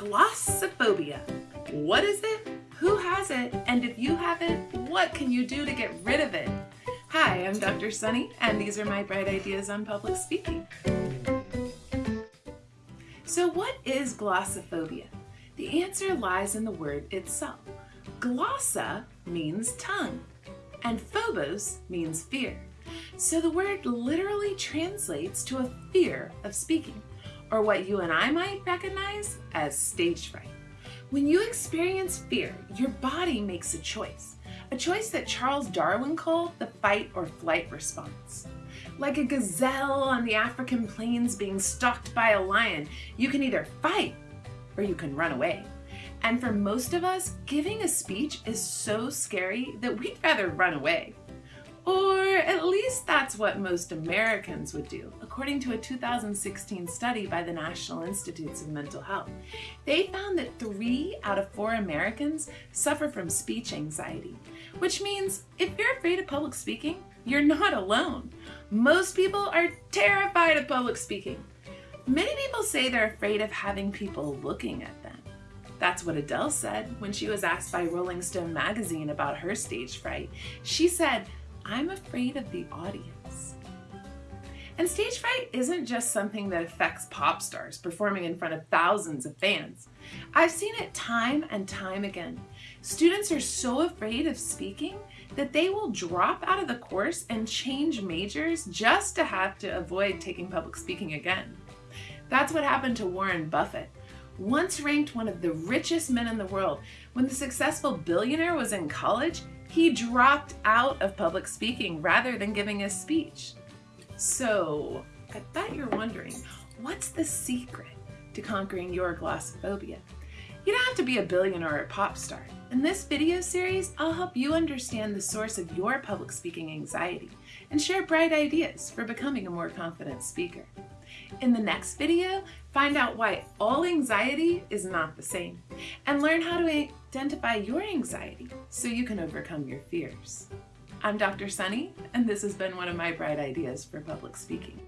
Glossophobia. What is it? Who has it? And if you have it, what can you do to get rid of it? Hi, I'm Dr. Sunny, and these are my bright ideas on public speaking. So what is glossophobia? The answer lies in the word itself. Glossa means tongue, and phobos means fear. So the word literally translates to a fear of speaking or what you and I might recognize as stage fright. When you experience fear, your body makes a choice, a choice that Charles Darwin called the fight or flight response. Like a gazelle on the African plains being stalked by a lion, you can either fight or you can run away. And for most of us, giving a speech is so scary that we'd rather run away. Or at that's what most Americans would do, according to a 2016 study by the National Institutes of Mental Health. They found that three out of four Americans suffer from speech anxiety, which means if you're afraid of public speaking, you're not alone. Most people are terrified of public speaking. Many people say they're afraid of having people looking at them. That's what Adele said when she was asked by Rolling Stone magazine about her stage fright. She said, I'm afraid of the audience. And stage fright isn't just something that affects pop stars performing in front of thousands of fans. I've seen it time and time again. Students are so afraid of speaking that they will drop out of the course and change majors just to have to avoid taking public speaking again. That's what happened to Warren Buffett. Once ranked one of the richest men in the world, when the successful billionaire was in college, he dropped out of public speaking rather than giving a speech. So, I bet you're wondering, what's the secret to conquering your glossophobia? You don't have to be a billionaire or a pop star. In this video series, I'll help you understand the source of your public speaking anxiety and share bright ideas for becoming a more confident speaker. In the next video, find out why all anxiety is not the same and learn how to identify your anxiety so you can overcome your fears. I'm Dr. Sunny, and this has been one of my bright ideas for public speaking.